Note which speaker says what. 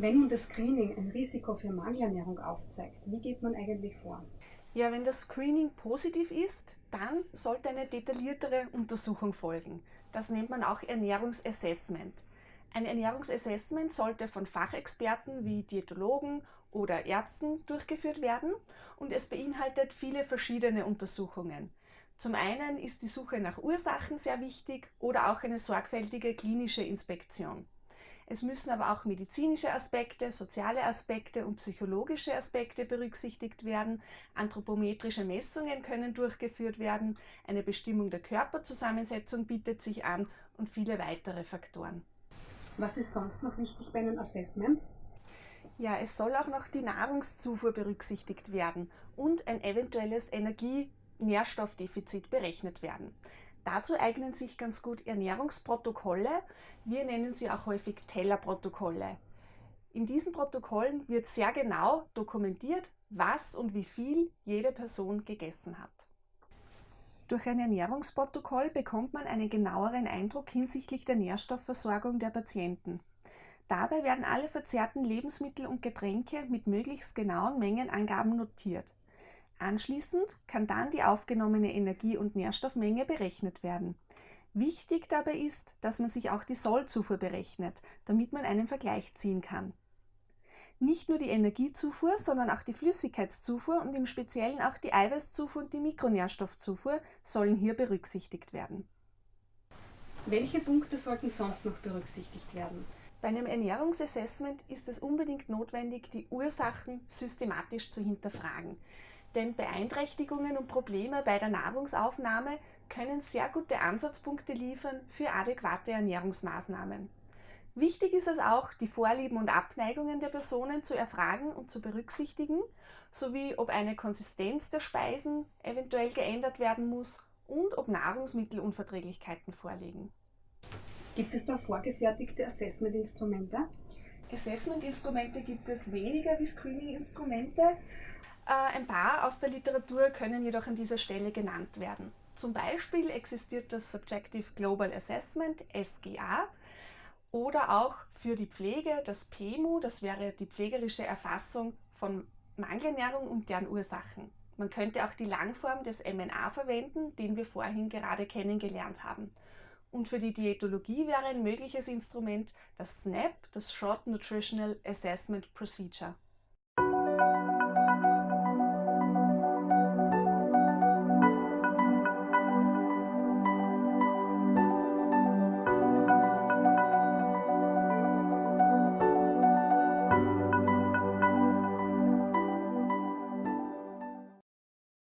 Speaker 1: Wenn nun das Screening ein Risiko für Mangelernährung aufzeigt, wie geht man eigentlich vor?
Speaker 2: Ja, wenn das Screening positiv ist, dann sollte eine detailliertere Untersuchung folgen. Das nennt man auch Ernährungsassessment. Ein Ernährungsassessment sollte von Fachexperten wie Diätologen oder Ärzten durchgeführt werden und es beinhaltet viele verschiedene Untersuchungen. Zum einen ist die Suche nach Ursachen sehr wichtig oder auch eine sorgfältige klinische Inspektion. Es müssen aber auch medizinische Aspekte, soziale Aspekte und psychologische Aspekte berücksichtigt werden. Anthropometrische Messungen können durchgeführt werden. Eine Bestimmung der Körperzusammensetzung bietet sich an und viele weitere Faktoren.
Speaker 1: Was ist sonst noch wichtig bei einem Assessment?
Speaker 2: Ja, es soll auch noch die Nahrungszufuhr berücksichtigt werden und ein eventuelles Energie-Nährstoffdefizit berechnet werden. Dazu eignen sich ganz gut Ernährungsprotokolle. Wir nennen sie auch häufig Tellerprotokolle. In diesen Protokollen wird sehr genau dokumentiert, was und wie viel jede Person gegessen hat. Durch ein Ernährungsprotokoll bekommt man einen genaueren Eindruck hinsichtlich der Nährstoffversorgung der Patienten. Dabei werden alle verzehrten Lebensmittel und Getränke mit möglichst genauen Mengenangaben notiert. Anschließend kann dann die aufgenommene Energie- und Nährstoffmenge berechnet werden. Wichtig dabei ist, dass man sich auch die Sollzufuhr berechnet, damit man einen Vergleich ziehen kann. Nicht nur die Energiezufuhr, sondern auch die Flüssigkeitszufuhr und im Speziellen auch die Eiweißzufuhr und die Mikronährstoffzufuhr sollen hier berücksichtigt werden.
Speaker 1: Welche Punkte sollten sonst noch berücksichtigt werden?
Speaker 2: Bei einem Ernährungsassessment ist es unbedingt notwendig, die Ursachen systematisch zu hinterfragen. Denn Beeinträchtigungen und Probleme bei der Nahrungsaufnahme können sehr gute Ansatzpunkte liefern für adäquate Ernährungsmaßnahmen. Wichtig ist es auch, die Vorlieben und Abneigungen der Personen zu erfragen und zu berücksichtigen, sowie ob eine Konsistenz der Speisen eventuell geändert werden muss und ob Nahrungsmittelunverträglichkeiten vorliegen.
Speaker 1: Gibt es da vorgefertigte Assessment-Instrumente?
Speaker 2: Assessment-Instrumente gibt es weniger wie Screening-Instrumente. Äh, ein paar aus der Literatur können jedoch an dieser Stelle genannt werden. Zum Beispiel existiert das Subjective Global Assessment, SGA, oder auch für die Pflege das PEMU, das wäre die pflegerische Erfassung von Mangelernährung und deren Ursachen. Man könnte auch die Langform des MNA verwenden, den wir vorhin gerade kennengelernt haben. Und für die Diätologie wäre ein mögliches Instrument das SNAP, das Short Nutritional Assessment Procedure.